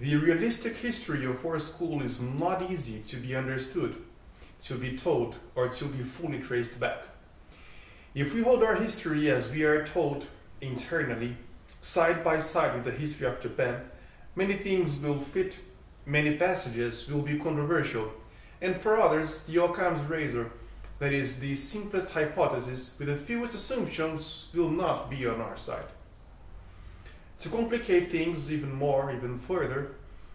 The realistic history of our school is not easy to be understood, to be told, or to be fully traced back. If we hold our history as we are told internally, side by side with the history of Japan, many things will fit, many passages will be controversial, and for others, the Occam's razor, that is, the simplest hypothesis with the fewest assumptions, will not be on our side. To complicate things even more, even further,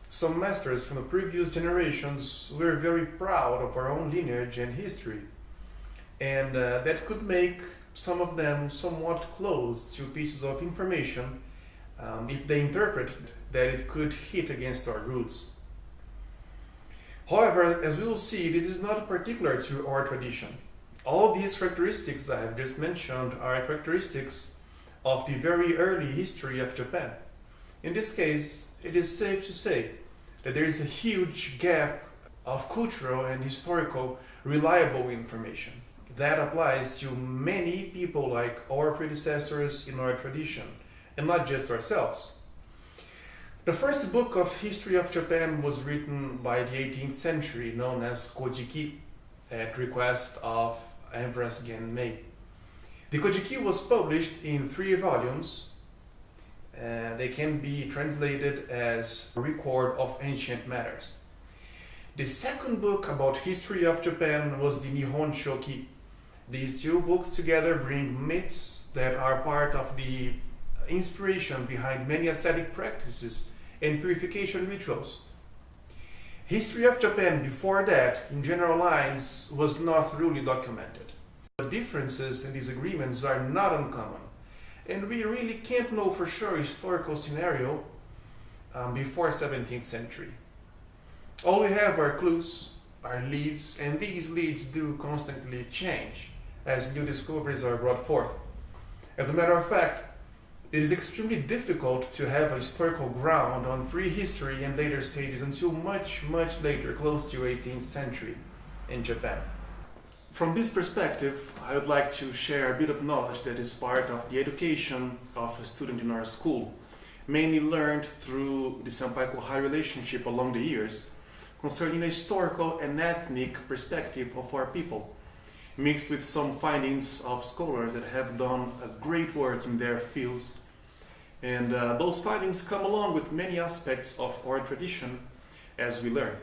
some masters from the previous generations were very proud of our own lineage and history. And uh, that could make some of them somewhat close to pieces of information um, if they interpreted that it could hit against our roots. However, as we will see, this is not particular to our tradition. All these characteristics I have just mentioned are characteristics of the very early history of Japan. In this case, it is safe to say that there is a huge gap of cultural and historical reliable information. That applies to many people like our predecessors in our tradition, and not just ourselves. The first book of history of Japan was written by the 18th century, known as Kojiki, at request of Empress Genmei. The Kojiki was published in three volumes. Uh, they can be translated as record of ancient matters. The second book about history of Japan was the Nihon Shoki. These two books together bring myths that are part of the inspiration behind many ascetic practices and purification rituals. History of Japan before that, in general lines, was not really documented. The differences and disagreements are not uncommon. And we really can't know for sure historical scenario um, before 17th century. All we have are clues, are leads, and these leads do constantly change as new discoveries are brought forth. As a matter of fact, it is extremely difficult to have a historical ground on prehistory and later stages until much, much later, close to 18th century in Japan. From this perspective, I would like to share a bit of knowledge that is part of the education of a student in our school, mainly learned through the Senpai-Kohai relationship along the years, concerning a historical and ethnic perspective of our people, mixed with some findings of scholars that have done a great work in their fields. And uh, those findings come along with many aspects of our tradition as we learn.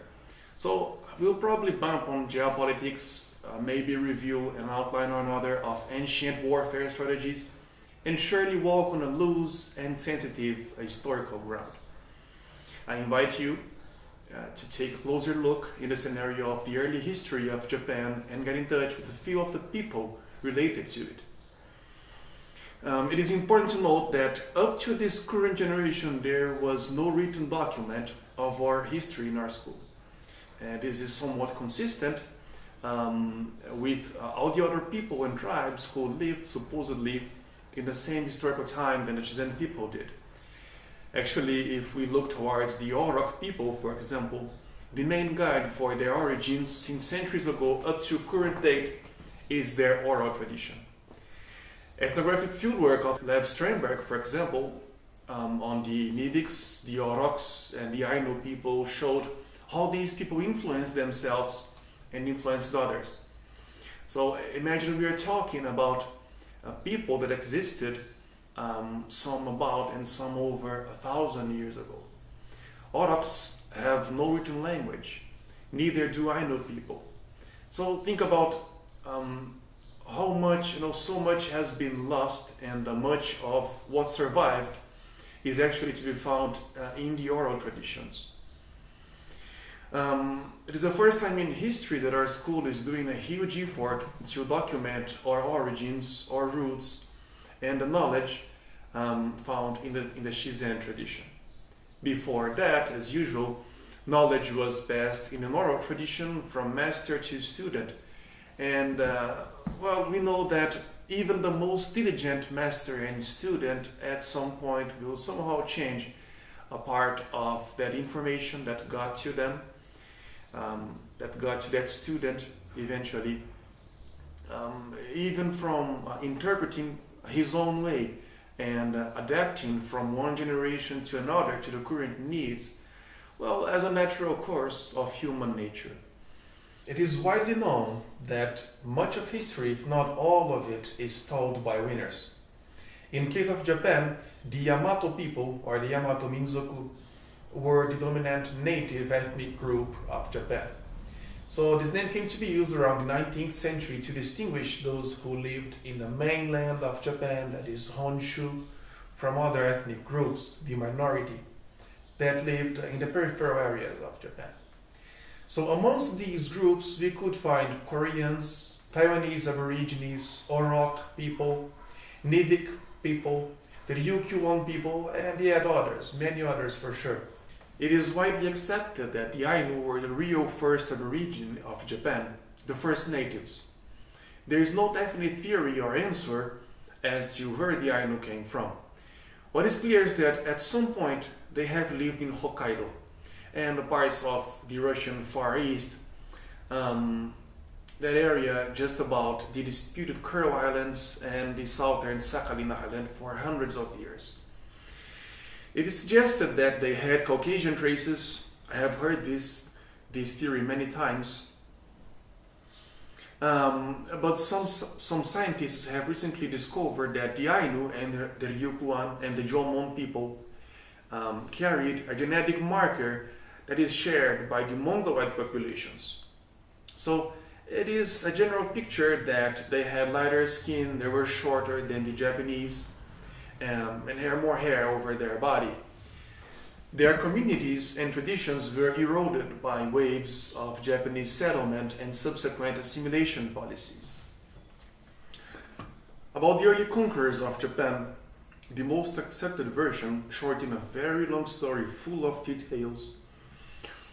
So we'll probably bump on geopolitics, uh, maybe review an outline or another of ancient warfare strategies, and surely walk on a loose and sensitive historical ground. I invite you uh, to take a closer look in the scenario of the early history of Japan and get in touch with a few of the people related to it. Um, it is important to note that up to this current generation there was no written document of our history in our school. And this is somewhat consistent um, with uh, all the other people and tribes who lived supposedly in the same historical time than the Shizen people did. Actually, if we look towards the Orok people, for example, the main guide for their origins since centuries ago up to current date is their oral tradition. Ethnographic fieldwork of Lev Sternberg, for example, um, on the Niviks, the Oroks, and the Ainu people showed how these people influenced themselves and influenced others. So imagine we are talking about people that existed um, some about and some over a thousand years ago. Oroks have no written language, neither do Ainu people. So think about um, how much, you know, so much has been lost and uh, much of what survived is actually to be found uh, in the oral traditions. Um, it is the first time in history that our school is doing a huge effort to document our origins, our roots, and the knowledge um, found in the, in the Shizen tradition. Before that, as usual, knowledge was passed in an oral tradition from master to student. And, uh, well, we know that even the most diligent master and student at some point will somehow change a part of that information that got to them, um, that got to that student eventually, um, even from uh, interpreting his own way and uh, adapting from one generation to another to the current needs, well, as a natural course of human nature. It is widely known that much of history, if not all of it, is told by winners. In case of Japan, the Yamato people, or the Yamato Minzoku, were the dominant native ethnic group of Japan. So this name came to be used around the 19th century to distinguish those who lived in the mainland of Japan, that is Honshu, from other ethnic groups, the minority, that lived in the peripheral areas of Japan. So amongst these groups, we could find Koreans, Taiwanese Aborigines, Orok people, Nivik people, the Ryukyuan people, and yet others, many others for sure. It is widely accepted that the Ainu were the real first aborigine of Japan, the first natives. There is no definite theory or answer as to where the Ainu came from. What is clear is that at some point they have lived in Hokkaido and the parts of the Russian Far East, um, that area just about the disputed Kuril Islands and the southern Sakhalin Island for hundreds of years. It is suggested that they had Caucasian traces. I have heard this, this theory many times. Um, but some, some scientists have recently discovered that the Ainu and the, Ryukyuan and the Jomon people um, carried a genetic marker that is shared by the Mongoloid populations. So it is a general picture that they had lighter skin, they were shorter than the Japanese, um, and hair more hair over their body. Their communities and traditions were eroded by waves of Japanese settlement and subsequent assimilation policies. About the early conquerors of Japan, the most accepted version, short in a very long story full of details,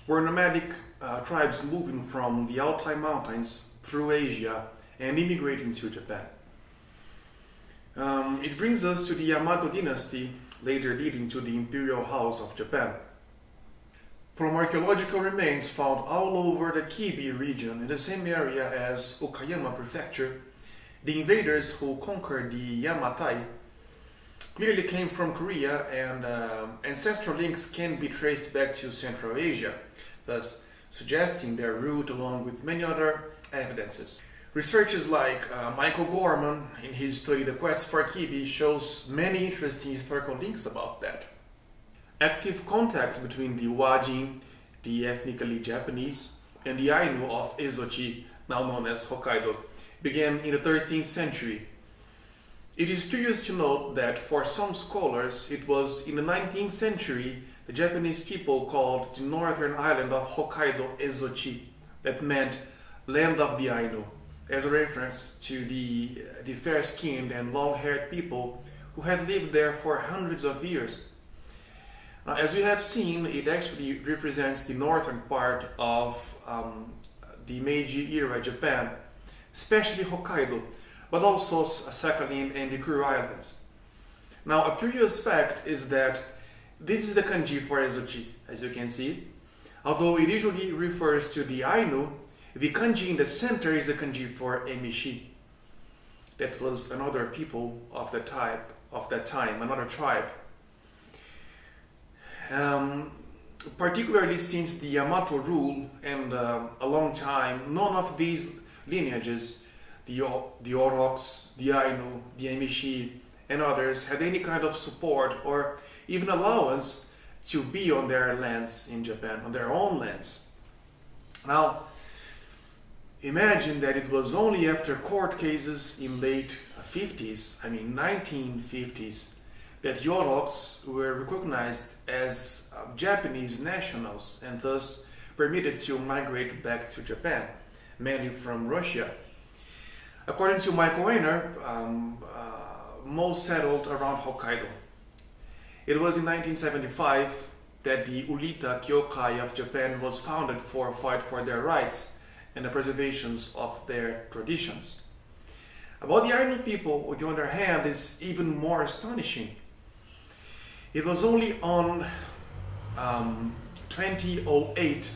were nomadic uh, tribes moving from the Altai Mountains through Asia and immigrating to Japan. Um, it brings us to the Yamato dynasty, later leading to the imperial house of Japan. From archaeological remains found all over the Kibi region in the same area as Okayama prefecture, the invaders who conquered the Yamatai clearly came from Korea and uh, ancestral links can be traced back to Central Asia, thus suggesting their route along with many other evidences. Researchers like uh, Michael Gorman, in his study The Quest for Kibi, shows many interesting historical links about that. Active contact between the Wajin, the ethnically Japanese, and the Ainu of Ezochi, now known as Hokkaido, began in the 13th century. It is curious to note that for some scholars, it was in the 19th century the Japanese people called the northern island of Hokkaido Ezochi, that meant land of the Ainu as a reference to the, the fair-skinned and long-haired people who had lived there for hundreds of years. Now, as we have seen, it actually represents the northern part of um, the Meiji era Japan, especially Hokkaido, but also Sakhalin and the Kuril Islands. Now, a curious fact is that this is the kanji for Ezochi, as you can see. Although it usually refers to the Ainu, the kanji in the center is the kanji for Emishi. That was another people of that type, of that time, another tribe. Um, particularly since the Yamato rule and uh, a long time, none of these lineages, the, the Oroks, the Ainu, the Emishi, and others, had any kind of support or even allowance to be on their lands in Japan, on their own lands. Now, imagine that it was only after court cases in late 50s, I mean 1950s, that Oroks were recognized as uh, Japanese nationals and thus permitted to migrate back to Japan, mainly from Russia. According to Michael Weiner, um, uh, most settled around Hokkaido. It was in 1975 that the Uilta Kyokai of Japan was founded for a fight for their rights and the preservations of their traditions. About the Ainu people, on the other hand, is even more astonishing. It was only on um, 2008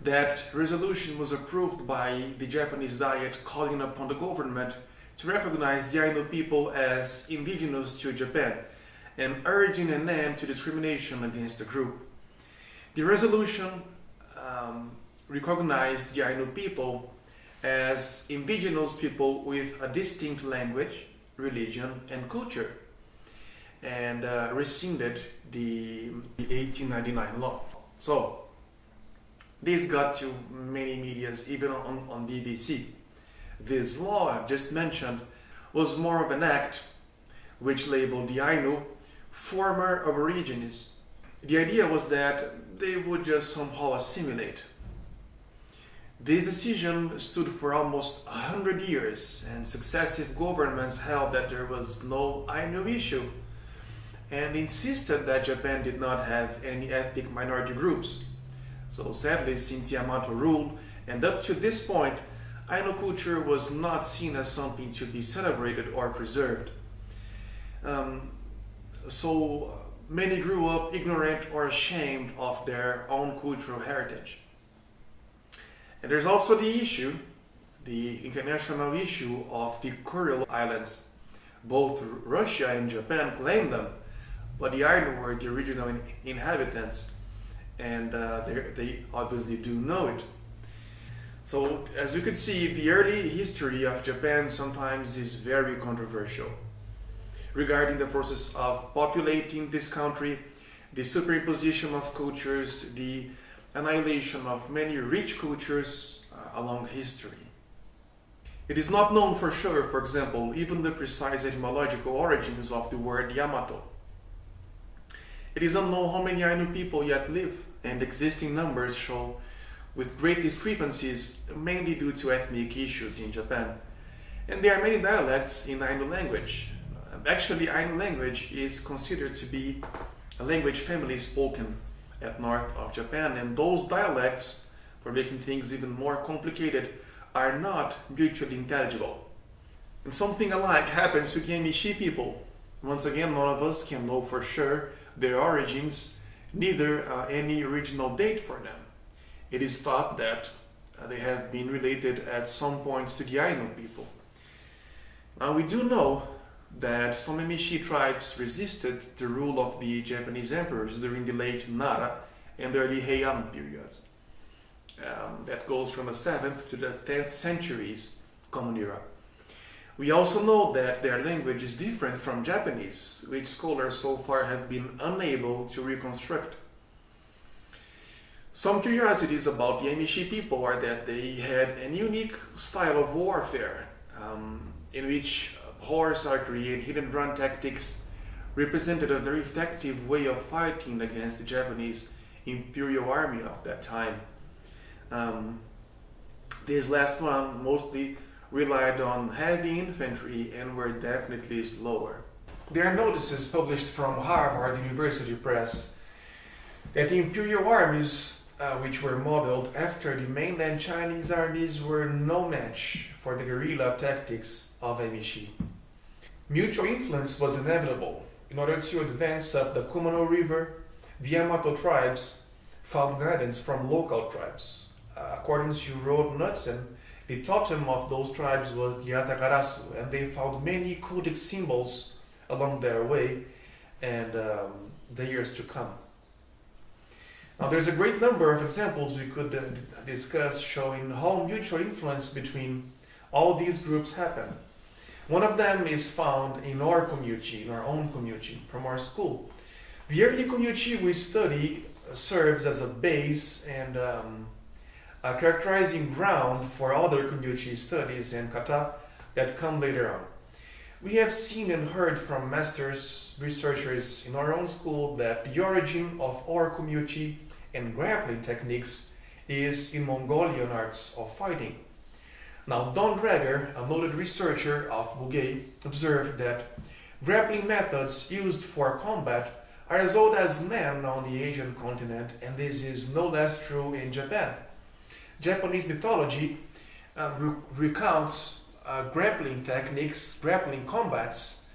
that resolution was approved by the Japanese Diet calling upon the government to recognize the Ainu people as indigenous to Japan and urging an end to discrimination against the group. The resolution um, recognized the Ainu people as indigenous people with a distinct language, religion, and culture, and uh, rescinded the, the 1899 law. So, this got to many medias, even on, on BBC. This law I've just mentioned was more of an act which labeled the Ainu former Aborigines. The idea was that they would just somehow assimilate. This decision stood for almost a hundred years, and successive governments held that there was no Ainu issue and insisted that Japan did not have any ethnic minority groups. So sadly, since Yamato ruled, and up to this point, Ainu culture was not seen as something to be celebrated or preserved. Um, so many grew up ignorant or ashamed of their own cultural heritage. And there's also the issue, the international issue of the Kuril Islands. Both Russia and Japan claim them, but the Ainu were the original in inhabitants, and uh, they obviously do know it. So, as you can see, the early history of Japan sometimes is very controversial regarding the process of populating this country, the superimposition of cultures, the annihilation of many rich cultures uh, along history. It is not known for sure, for example, even the precise etymological origins of the word Yamato. It is unknown how many Ainu people yet live, and existing numbers show with great discrepancies, mainly due to ethnic issues in Japan. And there are many dialects in Ainu language. Actually, Ainu language is considered to be a language family spoken at north of Japan, and those dialects, for making things even more complicated, are not mutually intelligible. And something alike happens to Emishi people. Once again, none of us can know for sure their origins, neither uh, any original date for them. It is thought that uh, they have been related at some point to the Ainu people. Now we do know that some Emishi tribes resisted the rule of the Japanese emperors during the late Nara and early Heian periods. Um, that goes from the 7th to the 10th centuries Common Era. We also know that their language is different from Japanese, which scholars so far have been unable to reconstruct. Some curiosities about the Emishi people are that they had a unique style of warfare, um, in which horse archery and and run tactics represented a very effective way of fighting against the Japanese imperial army of that time. Um, this last one mostly relied on heavy infantry and were definitely slower. There are notices published from Harvard University Press that the imperial armies, uh, which were modeled after the mainland Chinese armies, were no match for the guerrilla tactics of Emishi. Mutual influence was inevitable. In order to advance up the Kumano River, the Yamato tribes found guidance from local tribes. Uh, according to Roald Knutsen, the totem of those tribes was the Yatagarasu, and they found many cultic symbols along their way and um, the years to come. Now, there's a great number of examples we could uh, discuss showing how mutual influence between all these groups happened. One of them is found in our community, in our own community, from our school. The early community we study serves as a base and um, a characterizing ground for other community studies and kata that come later on. We have seen and heard from masters, researchers in our own school that the origin of our community and grappling techniques is in Mongolian arts of fighting. Now, Donn Draeger, a noted researcher of Bugei, observed that grappling methods used for combat are as old as men on the Asian continent, and this is no less true in Japan. Japanese mythology uh, re recounts uh, grappling techniques, grappling combats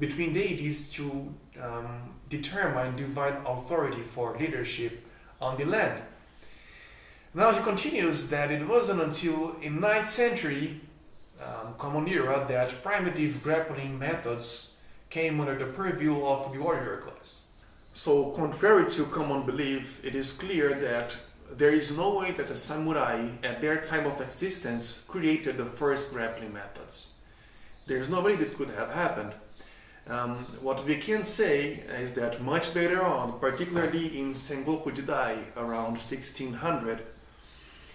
between deities to um, determine divine authority for leadership on the land. Now he continues that it wasn't until in 9th century um, common era that primitive grappling methods came under the purview of the warrior class. So contrary to common belief, it is clear that there is no way that the samurai at their time of existence created the first grappling methods. There is no way this could have happened. Um, what we can say is that much later on, particularly in Sengoku Jidai around 1600,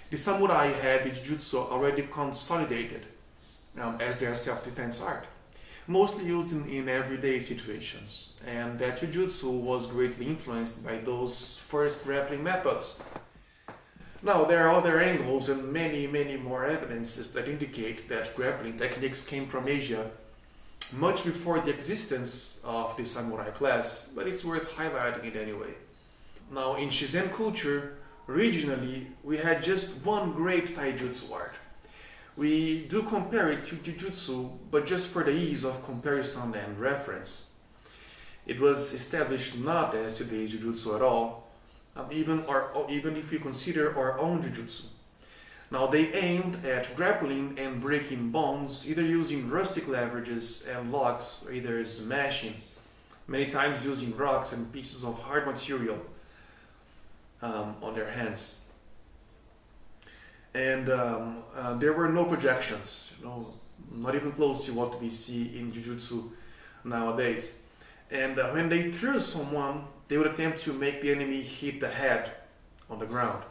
the samurai had the jujutsu already consolidated um, as their self-defense art, mostly used in, in everyday situations, and that jujutsu was greatly influenced by those first grappling methods. Now, there are other angles and many, many more evidences that indicate that grappling techniques came from Asia much before the existence of the samurai class, but it's worth highlighting it anyway. Now, in Shizen culture, regionally, we had just one great taijutsu art. We do compare it to jujutsu, but just for the ease of comparison and reference. It was established not as today's jujutsu at all, um, even, our, even if we consider our own jujutsu. Now they aimed at grappling and breaking bones, either using rustic leverages and locks, or either smashing, many times using rocks and pieces of hard material um, on their hands. And um, uh, there were no projections, you know, not even close to what we see in Jujutsu nowadays. And uh, when they threw someone, they would attempt to make the enemy hit the head on the ground,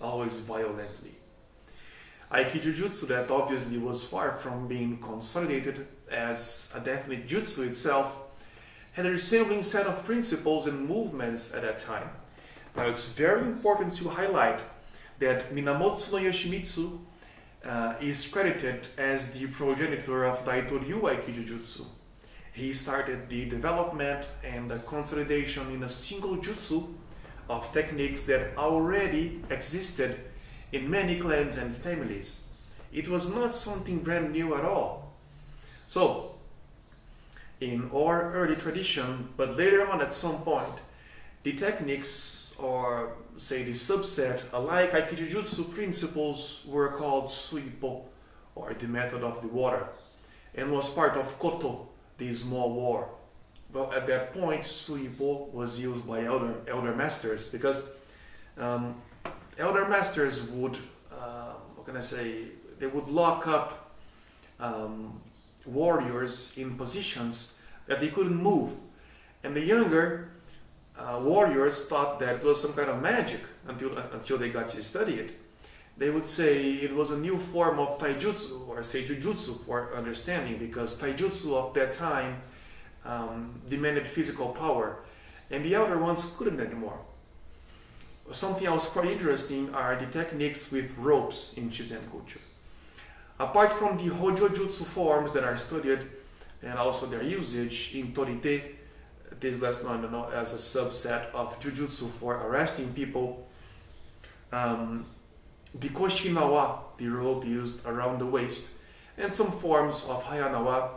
always violently. Aikijujutsu that obviously was far from being consolidated as a definite jutsu itself had a resembling set of principles and movements at that time. Now it's very important to highlight that Minamoto no Yoshimitsu uh, is credited as the progenitor of Daito Daitoryu Aikijujutsu. He started the development and the consolidation in a single jutsu of techniques that already existed in many clans and families. It was not something brand new at all. So, in our early tradition, but later on at some point, the techniques or say the subset alike Aikijujutsu principles were called Suipo or the method of the water and was part of Koto, the small war. Well, at that point, Suipo was used by elder, elder masters because um, elder masters would, uh, what can I say, they would lock up um, warriors in positions that they couldn't move. And the younger uh, warriors thought that it was some kind of magic until, uh, until they got to study it. They would say it was a new form of taijutsu or say jujutsu for understanding because taijutsu of that time um, demanded physical power and the elder ones couldn't anymore. Something else quite interesting are the techniques with ropes in Shizen culture. Apart from the Hojo Jutsu forms that are studied and also their usage in Torite, this last one you know, as a subset of Jujutsu for arresting people, um, the Koshinawa, the rope used around the waist, and some forms of Hayanawa,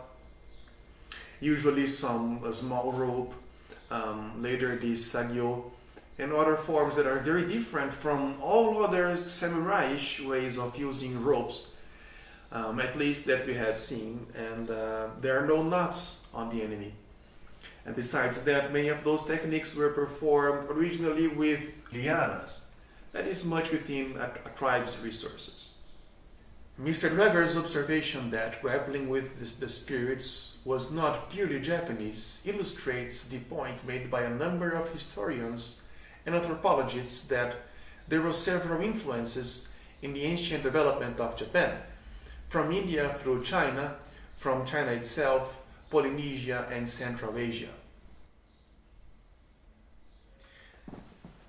usually some small rope, um, later the Sagyo, and other forms that are very different from all other samurai-ish ways of using ropes, um, at least that we have seen, and uh, there are no knots on the enemy. And besides that, many of those techniques were performed originally with lianas. That is much within a, a tribe's resources. Mr. Draeger's observation that grappling with the, the spirits was not purely Japanese illustrates the point made by a number of historians and anthropologists that there were several influences in the ancient development of Japan, from India through China, from China itself, Polynesia and Central Asia.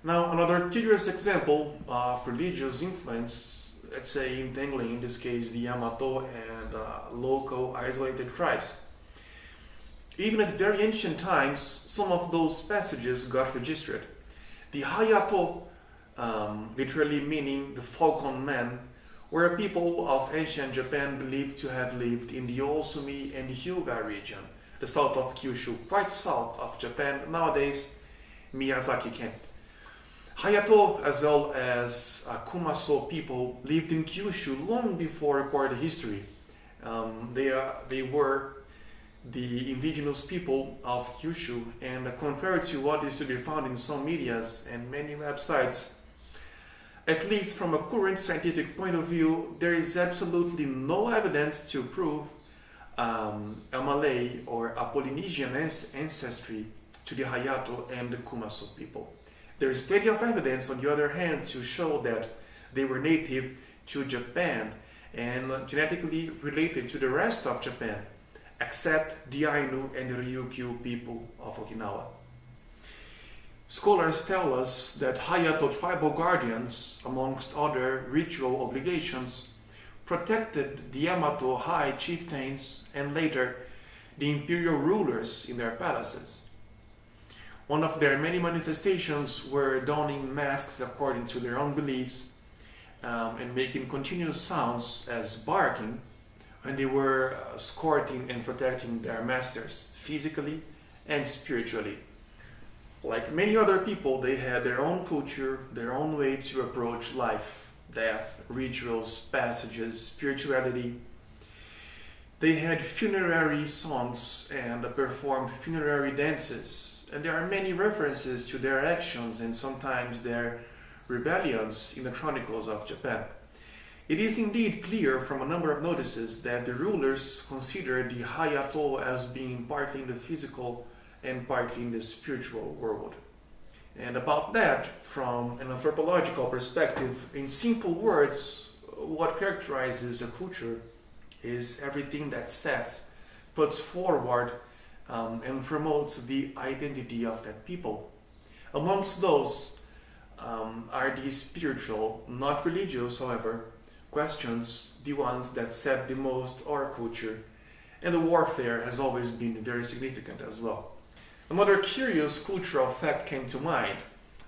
Now another curious example of religious influence, let's say entangling in this case the Yamato and uh, local isolated tribes. Even at very ancient times, some of those passages got registered. The Hayato, um, literally meaning the falcon man, were people of ancient Japan believed to have lived in the Osumi and Hyuga region, the south of Kyushu, quite south of Japan, nowadays Miyazaki Ken. Hayato, as well as uh, Kumaso people, lived in Kyushu long before recorded history. Um, they, uh, they were the indigenous people of Kyushu, and compared to what is to be found in some medias and many websites, at least from a current scientific point of view, there is absolutely no evidence to prove um, a Malay or a Polynesian ancestry to the Hayato and the Kumaso people. There is plenty of evidence, on the other hand, to show that they were native to Japan and genetically related to the rest of Japan, except the Ainu and the Ryukyu people of Okinawa. Scholars tell us that Hayato tribal guardians, amongst other ritual obligations, protected the Yamato high chieftains and later the imperial rulers in their palaces. One of their many manifestations were donning masks according to their own beliefs um, and making continuous sounds as barking when they were uh, escorting and protecting their masters physically and spiritually. Like many other people, they had their own culture, their own way to approach life, death, rituals, passages, spirituality. They had funerary songs and performed funerary dances, and there are many references to their actions and sometimes their rebellions in the chronicles of Japan. It is indeed clear from a number of notices that the rulers considered the Hayato as being partly in the physical and partly in the spiritual world. And about that, from an anthropological perspective, in simple words, what characterizes a culture is everything that sets, puts forward, um, and promotes the identity of that people. Amongst those um, are the spiritual, not religious, however, questions, the ones that set the most our culture, and the warfare has always been very significant as well. Another curious cultural fact came to mind.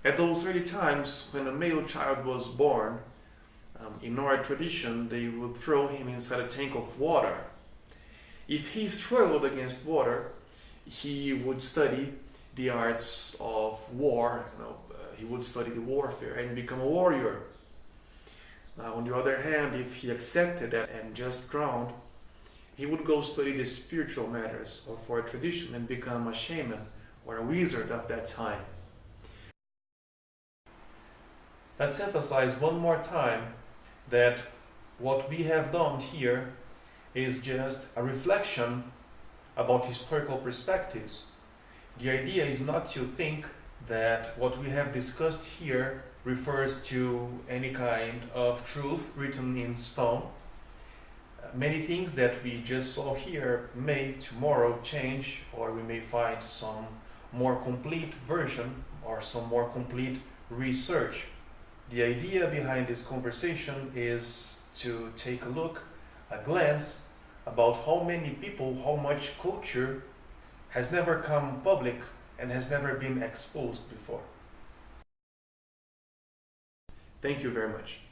At those early times, when a male child was born, um, in our tradition, they would throw him inside a tank of water. If he struggled against water, he would study the arts of war. You know, uh, he would study the warfare and become a warrior. Now, on the other hand, if he accepted that and just drowned, he would go study the spiritual matters of our tradition and become a shaman or a wizard of that time. Let's emphasize one more time that what we have done here is just a reflection about historical perspectives. The idea is not to think that what we have discussed here refers to any kind of truth written in stone. Many things that we just saw here may tomorrow change or we may find some more complete version or some more complete research. The idea behind this conversation is to take a look, a glance about how many people, how much culture has never come public and has never been exposed before. Thank you very much.